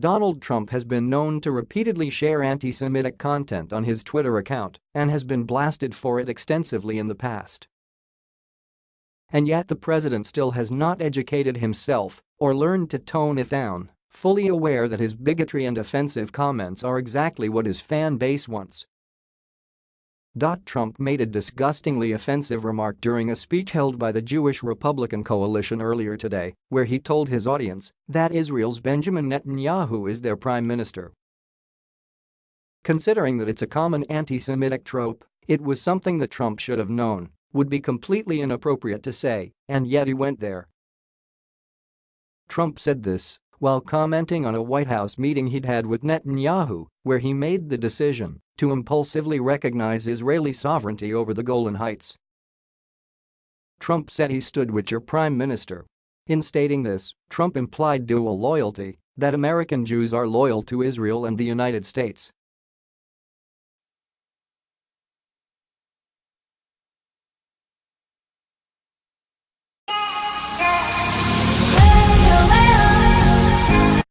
Donald Trump has been known to repeatedly share anti-Semitic content on his Twitter account and has been blasted for it extensively in the past. And yet the president still has not educated himself or learned to tone it down, fully aware that his bigotry and offensive comments are exactly what his fan base wants. Trump made a disgustingly offensive remark during a speech held by the Jewish Republican Coalition earlier today, where he told his audience that Israel's Benjamin Netanyahu is their prime minister. Considering that it's a common anti-Semitic trope, it was something that Trump should have known, would be completely inappropriate to say, and yet he went there. Trump said this while commenting on a White House meeting he'd had with Netanyahu, where he made the decision to impulsively recognize Israeli sovereignty over the Golan Heights. Trump said he stood with your prime minister. In stating this, Trump implied dual loyalty, that American Jews are loyal to Israel and the United States.